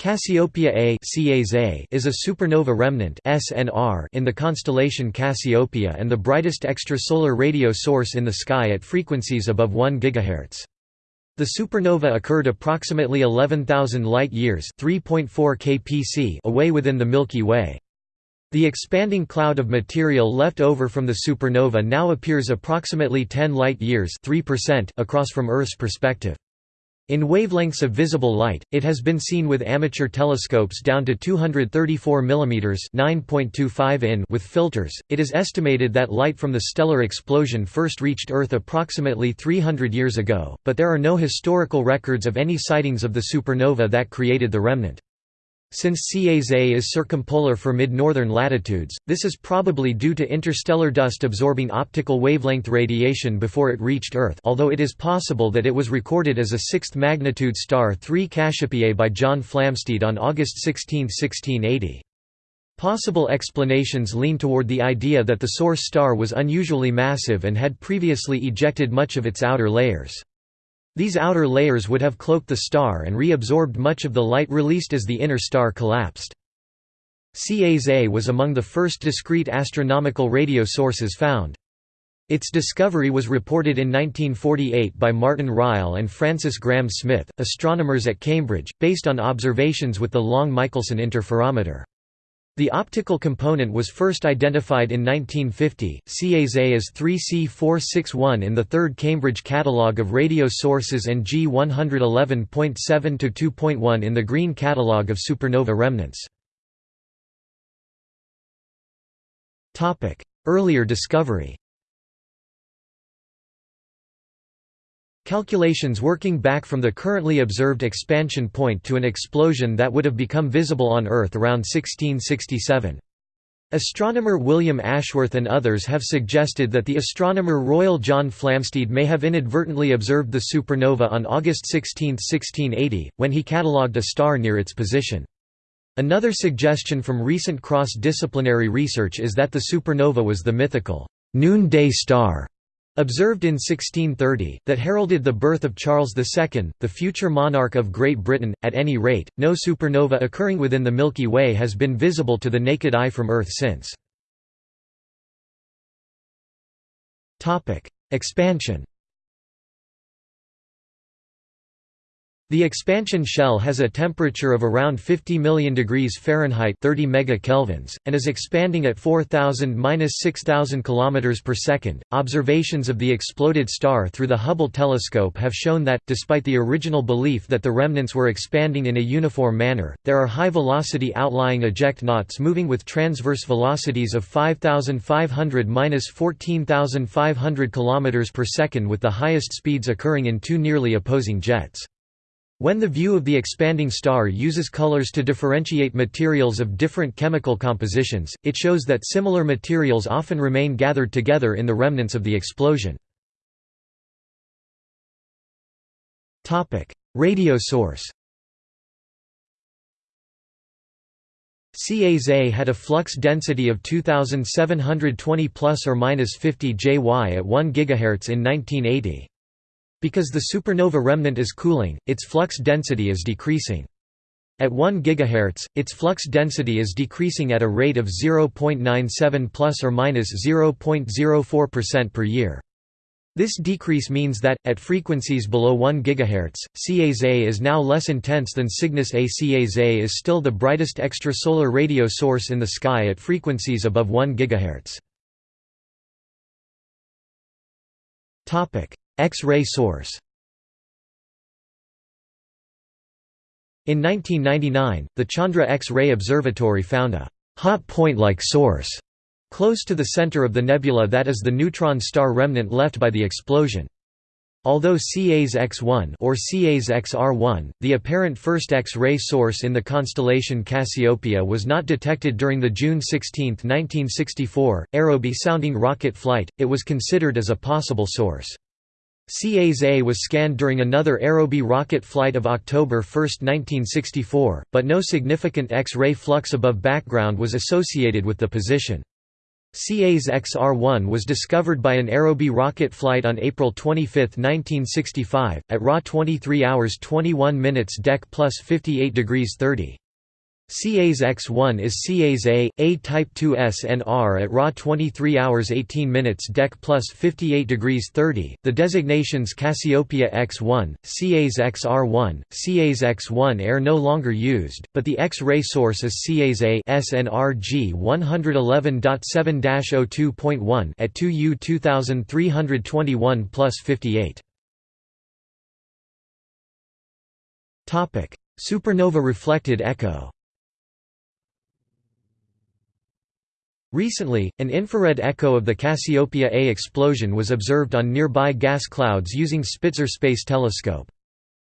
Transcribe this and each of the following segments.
Cassiopeia A is a supernova remnant in the constellation Cassiopeia and the brightest extrasolar radio source in the sky at frequencies above 1 GHz. The supernova occurred approximately 11,000 light-years away within the Milky Way. The expanding cloud of material left over from the supernova now appears approximately 10 light-years across from Earth's perspective. In wavelengths of visible light, it has been seen with amateur telescopes down to 234 mm (9.25 in) with filters. It is estimated that light from the stellar explosion first reached Earth approximately 300 years ago, but there are no historical records of any sightings of the supernova that created the remnant. Since Cas A is circumpolar for mid-northern latitudes, this is probably due to interstellar dust absorbing optical wavelength radiation before it reached Earth although it is possible that it was recorded as a sixth-magnitude star 3 Cassiopeiae by John Flamsteed on August 16, 1680. Possible explanations lean toward the idea that the source star was unusually massive and had previously ejected much of its outer layers. These outer layers would have cloaked the star and reabsorbed much of the light released as the inner star collapsed. Cas A was among the first discrete astronomical radio sources found. Its discovery was reported in 1948 by Martin Ryle and Francis Graham Smith, astronomers at Cambridge, based on observations with the Long-Michelson interferometer. The optical component was first identified in 1950. Cas A is 3C461 in the third Cambridge Catalogue of Radio Sources and G111.7 to 2.1 in the Green Catalogue of Supernova Remnants. Earlier discovery. Calculations working back from the currently observed expansion point to an explosion that would have become visible on Earth around 1667. Astronomer William Ashworth and others have suggested that the astronomer Royal John Flamsteed may have inadvertently observed the supernova on August 16, 1680, when he catalogued a star near its position. Another suggestion from recent cross-disciplinary research is that the supernova was the mythical noonday star observed in 1630, that heralded the birth of Charles II, the future monarch of Great Britain. At any rate, no supernova occurring within the Milky Way has been visible to the naked eye from Earth since. Expansion The expansion shell has a temperature of around 50 million degrees Fahrenheit 30 megakelvins, and is expanding at 4,000–6,000 km per second. Observations of the exploded star through the Hubble telescope have shown that, despite the original belief that the remnants were expanding in a uniform manner, there are high-velocity outlying ejecta knots moving with transverse velocities of 5,500–14,500 km per second with the highest speeds occurring in two nearly opposing jets. When the view of the expanding star uses colors to differentiate materials of different chemical compositions, it shows that similar materials often remain gathered together in the remnants of the explosion. Radio source Cas had a flux density of 2720 plus or minus 50 JY at 1 GHz in 1980. Because the supernova remnant is cooling, its flux density is decreasing. At 1 GHz, its flux density is decreasing at a rate of 0.97 plus or minus 0.04% per year. This decrease means that, at frequencies below 1 GHz, Cas is now less intense than Cygnus A. Cas is still the brightest extrasolar radio source in the sky at frequencies above 1 GHz. X-ray source In 1999, the Chandra X-ray Observatory found a «hot point-like source» close to the center of the nebula that is the neutron star remnant left by the explosion. Although Cas X1 or Cas XR1, the apparent first X-ray source in the constellation Cassiopeia was not detected during the June 16, 1964, Aerobee-sounding rocket flight, it was considered as a possible source. Cas A was scanned during another Aerobee rocket flight of October 1, 1964, but no significant X-ray flux above background was associated with the position. Cas XR-1 was discovered by an Aerobee rocket flight on April 25, 1965, at RA 23 hours 21 minutes Dec plus 58 degrees 30. Cas X1 is Cas A, A Type 2 SNR at RA 23 hours 18 minutes DEC plus 58 degrees 30. The designations Cassiopeia X1, Cas XR1, Cas X1 are no longer used, but the X-ray source is Cas A SNRG 111.7-02.1 at 2U 2321 plus 58. Supernova reflected echo Recently, an infrared echo of the Cassiopeia A explosion was observed on nearby gas clouds using Spitzer Space Telescope.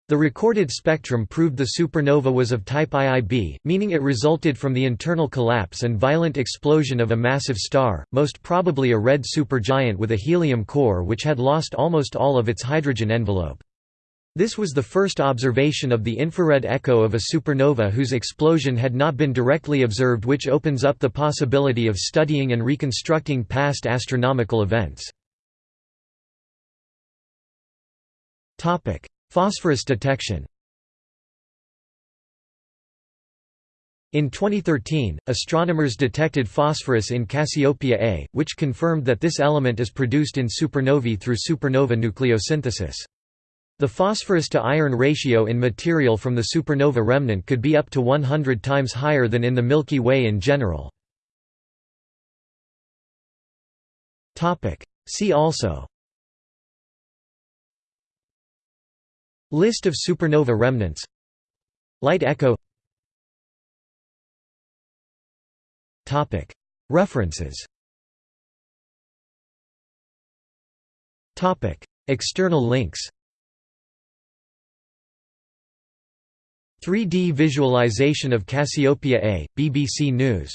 The recorded spectrum proved the supernova was of type IIb, meaning it resulted from the internal collapse and violent explosion of a massive star, most probably a red supergiant with a helium core which had lost almost all of its hydrogen envelope. This was the first observation of the infrared echo of a supernova whose explosion had not been directly observed which opens up the possibility of studying and reconstructing past astronomical events. Phosphorus detection In 2013, astronomers detected phosphorus in Cassiopeia A, which confirmed that this element is produced in supernovae through supernova nucleosynthesis. The phosphorus to iron ratio in material from the supernova remnant could be up to 100 times higher than in the Milky Way in general. See also. List of supernova remnants. Light echo. References. External links 3D visualization of Cassiopeia A, BBC News